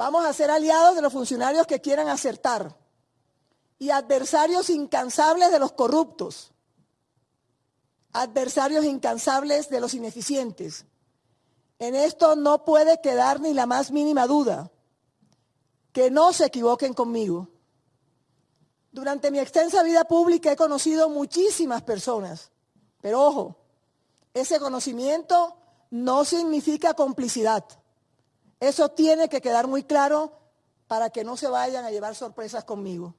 Vamos a ser aliados de los funcionarios que quieran acertar y adversarios incansables de los corruptos, adversarios incansables de los ineficientes. En esto no puede quedar ni la más mínima duda. Que no se equivoquen conmigo. Durante mi extensa vida pública he conocido muchísimas personas, pero ojo, ese conocimiento no significa complicidad. Eso tiene que quedar muy claro para que no se vayan a llevar sorpresas conmigo.